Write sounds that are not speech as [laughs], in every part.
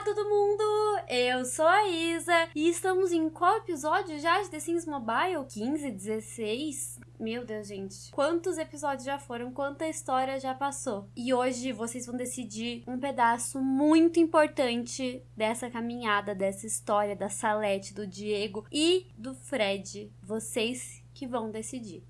Olá, todo mundo! Eu sou a Isa e estamos em qual episódio já de The Sims Mobile? 15, 16? Meu Deus, gente. Quantos episódios já foram? Quanta história já passou? E hoje vocês vão decidir um pedaço muito importante dessa caminhada, dessa história da Salete, do Diego e do Fred. Vocês que vão decidir.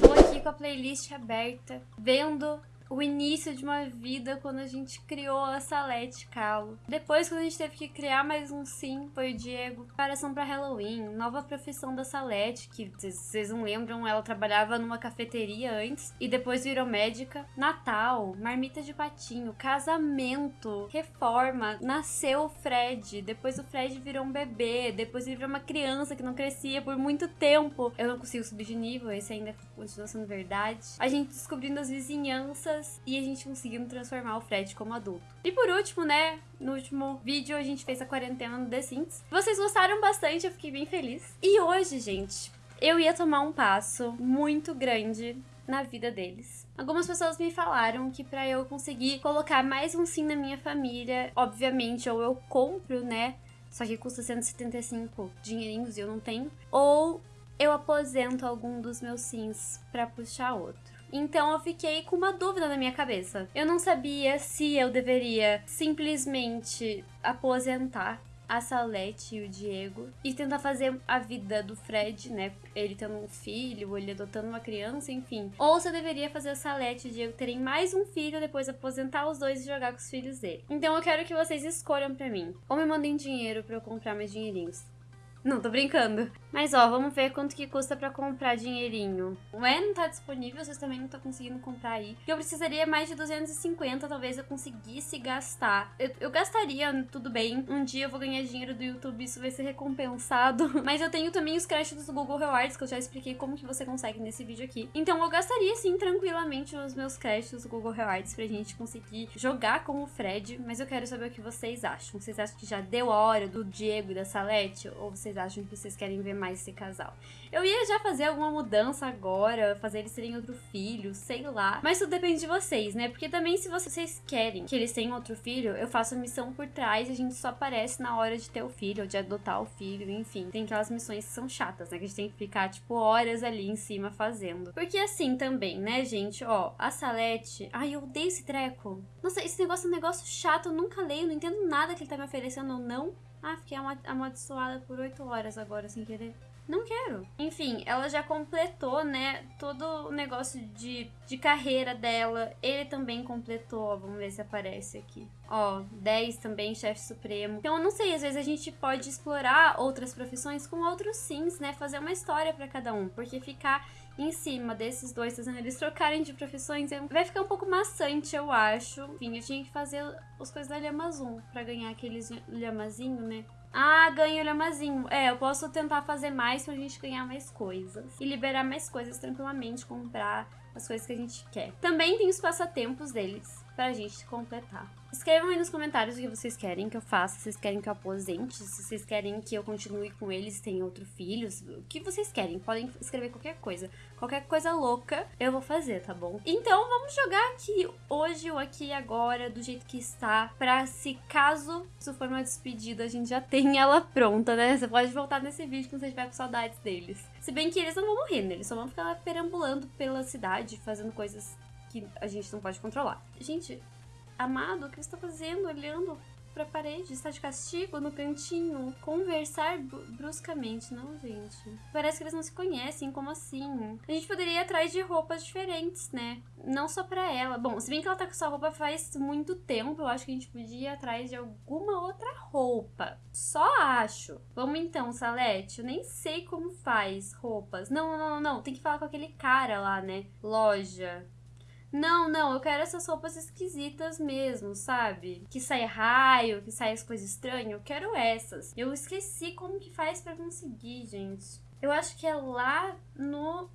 Tô aqui com a playlist aberta, vendo o início de uma vida quando a gente criou a Salete Calo. Depois, quando a gente teve que criar mais um sim, foi o Diego. Preparação para Halloween, nova profissão da Salete, que vocês não lembram, ela trabalhava numa cafeteria antes e depois virou médica. Natal, marmita de patinho, casamento, reforma, nasceu o Fred, depois o Fred virou um bebê, depois ele virou uma criança que não crescia por muito tempo. Eu não consigo subir de nível, esse ainda continua sendo verdade. A gente descobrindo as vizinhanças e a gente conseguindo transformar o Fred como adulto. E por último, né, no último vídeo a gente fez a quarentena no The Sims. Vocês gostaram bastante, eu fiquei bem feliz. E hoje, gente, eu ia tomar um passo muito grande na vida deles. Algumas pessoas me falaram que para eu conseguir colocar mais um sim na minha família, obviamente, ou eu compro, né? Só que custa 175 dinheirinhos e eu não tenho. Ou eu aposento algum dos meus sims para puxar outro. Então eu fiquei com uma dúvida na minha cabeça. Eu não sabia se eu deveria simplesmente aposentar a Salete e o Diego e tentar fazer a vida do Fred, né? Ele tendo um filho, ele adotando uma criança, enfim. Ou se eu deveria fazer a Salete e o Diego terem mais um filho, depois aposentar os dois e jogar com os filhos dele. Então eu quero que vocês escolham pra mim. Ou me mandem dinheiro pra eu comprar mais dinheirinhos. Não, tô brincando. Mas ó, vamos ver quanto que custa pra comprar dinheirinho. O E não tá disponível, vocês também não estão conseguindo comprar aí. Eu precisaria mais de 250, talvez eu conseguisse gastar. Eu, eu, gastaria, tudo bem. Um dia eu vou ganhar dinheiro do YouTube, isso vai ser recompensado. [laughs] Mas eu tenho também os créditos do Google Rewards, que eu já expliquei como que você consegue nesse vídeo aqui. Então eu gastaria sim, tranquilamente, os meus créditos do Google Rewards pra gente conseguir jogar com o Fred. Mas eu quero saber o que vocês acham. Vocês acham que já deu a hora do Diego e da Salete? Ou vocês vocês acham que vocês querem ver mais esse casal. Eu ia já fazer alguma mudança agora, fazer eles terem outro filho, sei lá. Mas tudo depende de vocês, né? Porque também se vocês querem que eles tenham outro filho, eu faço a missão por trás e a gente só aparece na hora de ter o filho, ou de adotar o filho, enfim. Tem aquelas missões que são chatas, né? Que a gente tem que ficar, tipo, horas ali em cima fazendo. Porque assim também, né, gente? Ó, a Salete... Ai, eu odeio esse treco. Nossa, esse negócio é um negócio chato, eu nunca leio, não entendo nada que ele tá me oferecendo ou não. Ah, fiquei amaldiçoada por 8 horas agora sem querer. Não quero. Enfim, ela já completou, né, todo o negócio de, de carreira dela. Ele também completou, vamos ver se aparece aqui. Ó, 10 também, chefe supremo. Então, eu não sei, às vezes a gente pode explorar outras profissões com outros sims, né, fazer uma história para cada um. Porque ficar em cima desses dois, fazendo eles trocarem de profissões, vai ficar um pouco maçante, eu acho. Enfim, eu tinha que fazer as coisas da Lhamazum pra ganhar aqueles lhamazinho, né? Ah, ganho o lhamazinho. É, eu posso tentar fazer mais pra gente ganhar mais coisas. E liberar mais coisas tranquilamente, comprar as coisas que a gente quer. Também tem os passatempos deles pra gente completar. Escrevam aí nos comentários o que vocês querem que eu faça, se vocês querem que eu aposente, se vocês querem que eu continue com eles, tem outro filho, o que vocês querem. Podem escrever qualquer coisa. Qualquer coisa louca eu vou fazer, tá bom? Então vamos jogar aqui hoje ou aqui agora, do jeito que está, pra se caso isso for uma despedida, a gente já [laughs] tem ela pronta, né? Você pode voltar nesse vídeo quando você estiver com saudades deles. Se bem que eles não vão morrer, né? Eles só vão ficar perambulando pela cidade, fazendo coisas que a gente não pode controlar. Gente, amado, o que você tá fazendo? Olhando pra parede, está de castigo no cantinho, conversar bruscamente. Não, gente. Parece que eles não se conhecem, como assim? A gente poderia ir atrás de roupas diferentes, né? Não só pra ela. Bom, se bem que ela tá com essa roupa faz muito tempo, eu acho que a gente podia ir atrás de alguma outra roupa. Só acho. Vamos então, Salete. Eu nem sei como faz roupas. Não, não, não, não. Tem que falar com aquele cara lá, né? Loja. Não, não, eu quero essas roupas esquisitas mesmo, sabe? Que sai raio, que sai as coisas estranhas. Eu quero essas. Eu esqueci como que faz para conseguir, gente. Eu acho que é lá no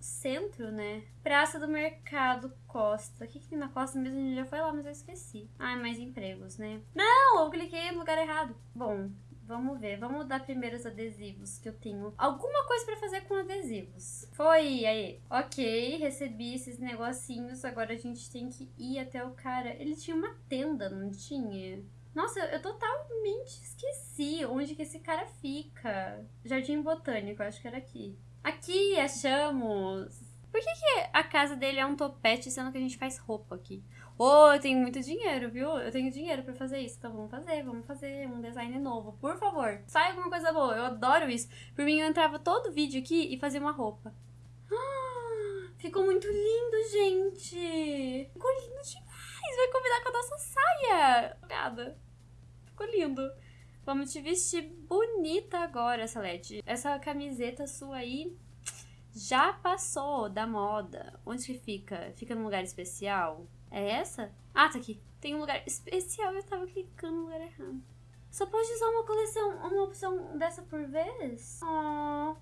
centro, né? Praça do Mercado Costa. O que, que tem na Costa mesmo? A gente já foi lá, mas eu esqueci. Ai, mais empregos, né? Não, eu cliquei no lugar errado. Bom, Vamos ver, vamos dar primeiro os adesivos que eu tenho. Alguma coisa pra fazer com adesivos. Foi, aí. Ok, recebi esses negocinhos. Agora a gente tem que ir até o cara. Ele tinha uma tenda, não tinha? Nossa, eu totalmente esqueci onde que esse cara fica. Jardim Botânico, acho que era aqui. Aqui, achamos! Por que, que a casa dele é um topete, sendo que a gente faz roupa aqui? Ô, oh, eu tenho muito dinheiro, viu? Eu tenho dinheiro para fazer isso. Então vamos fazer, vamos fazer um design novo. Por favor, sai alguma coisa boa. Eu adoro isso. Por mim, eu entrava todo vídeo aqui e fazia uma roupa. [gasps] Ficou muito lindo, gente! Ficou lindo demais! Vai combinar com a nossa saia! Obrigada. Ficou lindo. Vamos te vestir bonita agora, Salete. Essa camiseta sua aí já passou da moda. Onde que fica? Fica num lugar especial? É essa? Ah, tá aqui. Tem um lugar especial eu tava clicando no lugar errado. Só pode usar uma coleção, uma opção dessa por vez? Oh.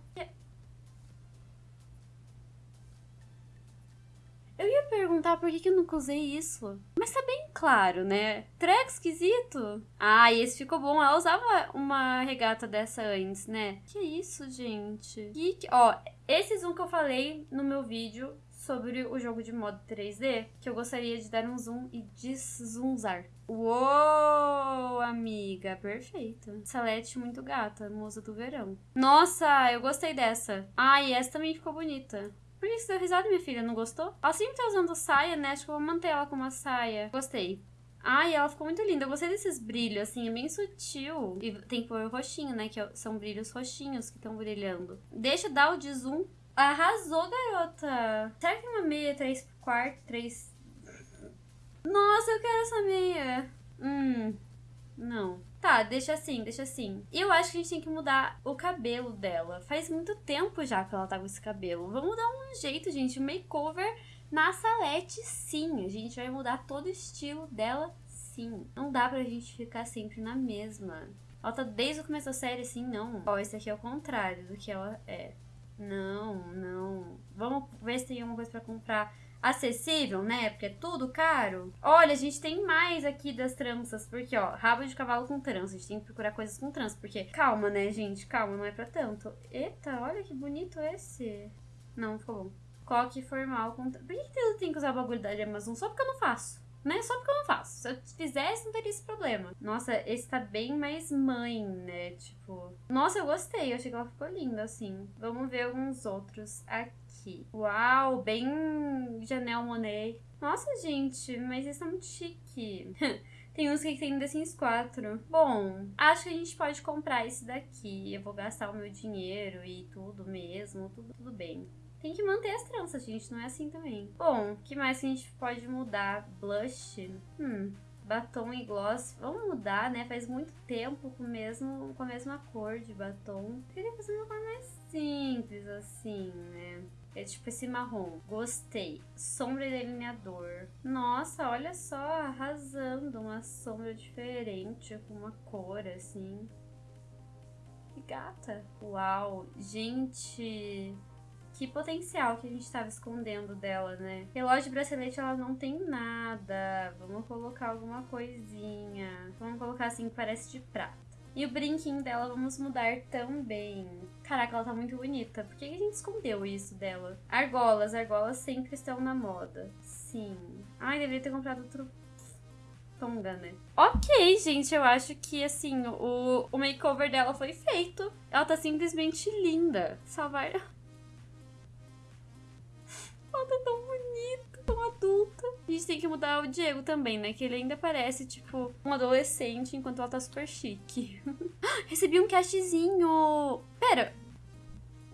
Eu ia perguntar por que, eu nunca usei isso. Mas tá bem claro, né? Treco esquisito. Ah, esse ficou bom. Ela usava uma regata dessa antes, né? Que isso, gente? Que. Ó, esses um que eu falei no meu vídeo sobre o jogo de modo 3D, que eu gostaria de dar um zoom e deszoomzar. Uou, amiga, perfeito. Salete muito gata, musa do verão. Nossa, eu gostei dessa. Ah, e essa também ficou bonita. Por que você deu risada, minha filha? Não gostou? Ela sempre tá usando saia, né? Acho que eu vou manter ela com uma saia. Gostei. Ai, ela ficou muito linda. Eu gostei desses brilhos, assim, é bem sutil. E tem que pôr o roxinho, né? Que é são brilhos roxinhos que estão brilhando. Deixa eu dar o de zoom. Arrasou, garota. Será que uma meia 3 quarto, 3... Nossa, eu quero essa meia. Hum, não. Tá, deixa assim, deixa assim. E eu acho que a gente tem que mudar o cabelo dela. Faz muito tempo já que ela tá com esse cabelo. Vamos dar um jeito, gente. Makeover na Salete, sim. A gente vai mudar todo o estilo dela, sim. Não dá pra gente ficar sempre na mesma. Ela tá desde o começo da série, assim, não. Ó, esse aqui é o contrário do que ela é. Não, não. Vamos ver se tem alguma coisa pra comprar acessível, né? Porque é tudo caro. Olha, a gente tem mais aqui das tranças, porque, ó, rabo de cavalo com trança. A gente tem que procurar coisas com trança, porque calma, né, gente? Calma, não é pra tanto. Eita, olha que bonito esse. Não, ficou bom. Coque formal com... Por que, que eu tenho que usar o bagulho da Amazon? Só porque eu não faço né? Só porque eu não faço. Se eu fizesse, não teria esse problema. Nossa, esse tá bem mais mãe, né? Tipo. Nossa, eu gostei. Eu achei que ela ficou linda, assim. Vamos ver alguns outros aqui. Uau, bem Janelle Monet. Nossa, gente, mas esse é muito chique. [laughs] Tem uns que tem The Sims 4. Bom, acho que a gente pode comprar esse daqui. Eu vou gastar o meu dinheiro e tudo mesmo. Tudo, tudo bem. Tem que manter as tranças, gente. Não é assim também. Bom, o que mais que a gente pode mudar? Blush. Hum, batom e gloss. Vamos mudar, né? Faz muito tempo com, mesmo, com a mesma cor de batom. Queria fazer uma cor mais simples, assim, né? É tipo esse marrom. Gostei. Sombra e delineador. Nossa, olha só, arrasando. Uma sombra diferente, com uma cor, assim. Que gata. Uau, gente que potencial que a gente estava escondendo dela, né? Relógio de bracelete ela não tem nada. Vamos colocar alguma coisinha. Vamos colocar assim que parece de prata. E o brinquinho dela vamos mudar também. Caraca, ela tá muito bonita. Por que a gente escondeu isso dela? Argolas. Argolas sempre estão na moda. Sim. Ai, deveria ter comprado outro Tonga, né? Ok, gente, eu acho que, assim, o, o makeover dela foi feito. Ela tá simplesmente linda. Salvar... [laughs] Tá tão bonita, tão adulta. A gente tem que mudar o Diego também, né? Que ele ainda parece, tipo, um adolescente, enquanto ela tá super chique. [laughs] Recebi um cashzinho. Pera,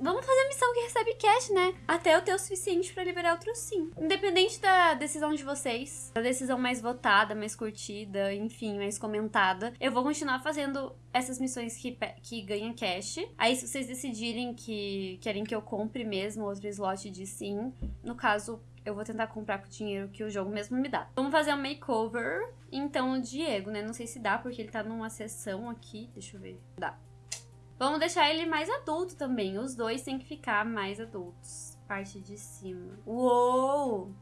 Vamos fazer a missão que recebe cash, né? Até eu ter o suficiente para liberar outro sim. Independente da decisão de vocês, da decisão mais votada, mais curtida, enfim, mais comentada, eu vou continuar fazendo essas missões que, que ganham cash. Aí, se vocês decidirem que querem que eu compre mesmo outro slot de sim, no caso, eu vou tentar comprar com o dinheiro que o jogo mesmo me dá. Vamos fazer um makeover. Então, o Diego, né? Não sei se dá, porque ele tá numa sessão aqui. Deixa eu ver. Dá. Vamos deixar ele mais adulto também. Os dois têm que ficar mais adultos. Parte de cima. Uou!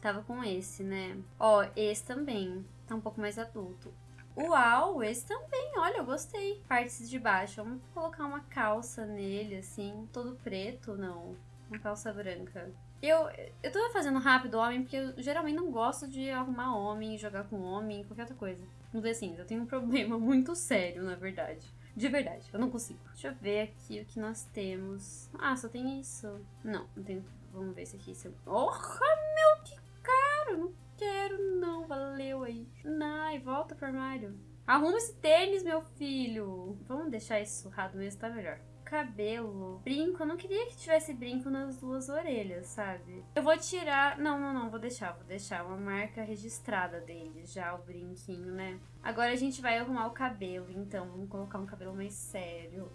Tava com esse, né? Ó, esse também. Tá um pouco mais adulto. Uau, esse também, olha, eu gostei. Partes de baixo, vamos colocar uma calça nele, assim, todo preto, não. Uma calça branca. Eu, eu tô fazendo rápido homem porque eu geralmente não gosto de arrumar homem, jogar com homem, qualquer outra coisa. No The Sims, eu tenho um problema [laughs] muito sério, na verdade. De verdade, eu não consigo. Deixa eu ver aqui o que nós temos. Ah, só tem isso. Não, não tem. Vamos ver se aqui. Se... Porra, meu, que caro! Não quero, não. Valeu aí. Ai, volta pro armário. Arruma esse tênis, meu filho. Vamos deixar isso surrado mesmo, tá melhor cabelo. Brinco, eu não queria que tivesse brinco nas duas orelhas, sabe? Eu vou tirar... Não, não, não, vou deixar, vou deixar uma marca registrada dele, já o brinquinho, né? Agora a gente vai arrumar o cabelo, então. Vamos colocar um cabelo mais sério.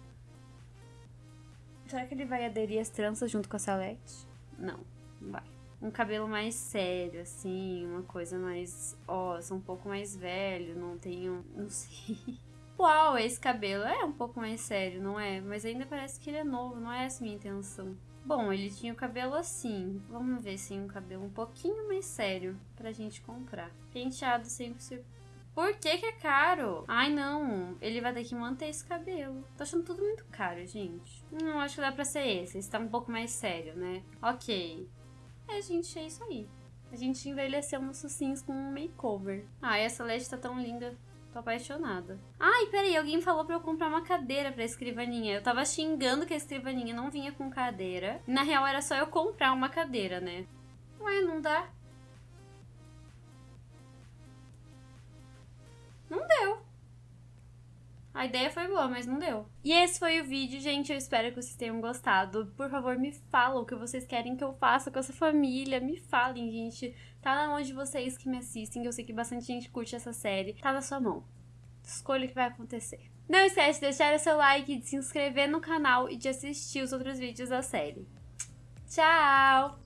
Será que ele vai aderir as tranças junto com a salete? Não, não vai. Um cabelo mais sério, assim, uma coisa mais... Ó, oh, sou um pouco mais velho, não tenho... Não sei... [laughs] Uau, esse cabelo é um pouco mais sério, não é? Mas ainda parece que ele é novo, não é essa minha intenção. Bom, ele tinha o cabelo assim. Vamos ver se um cabelo um pouquinho mais sério pra gente comprar. Penteado sempre sur... Por que que é caro? Ai, não. Ele vai ter que manter esse cabelo. Tô achando tudo muito caro, gente. Não, acho que dá pra ser esse. Esse tá um pouco mais sério, né? Ok. É, gente, é isso aí. A gente envelheceu nossos sims com um makeover. Ah, essa LED tá tão linda. Tô apaixonada. Ai, peraí, alguém falou pra eu comprar uma cadeira pra escrivaninha. Eu tava xingando que a escrivaninha não vinha com cadeira. Na real, era só eu comprar uma cadeira, né? Ué, não dá? Não deu. A ideia foi boa, mas não deu. E esse foi o vídeo, gente. Eu espero que vocês tenham gostado. Por favor, me falam o que vocês querem que eu faça com essa família. Me falem, gente. Tá na mão de vocês que me assistem. Eu sei que bastante gente curte essa série. Tá na sua mão. Escolha o que vai acontecer. Não esquece de deixar o seu like, de se inscrever no canal e de assistir os outros vídeos da série. Tchau!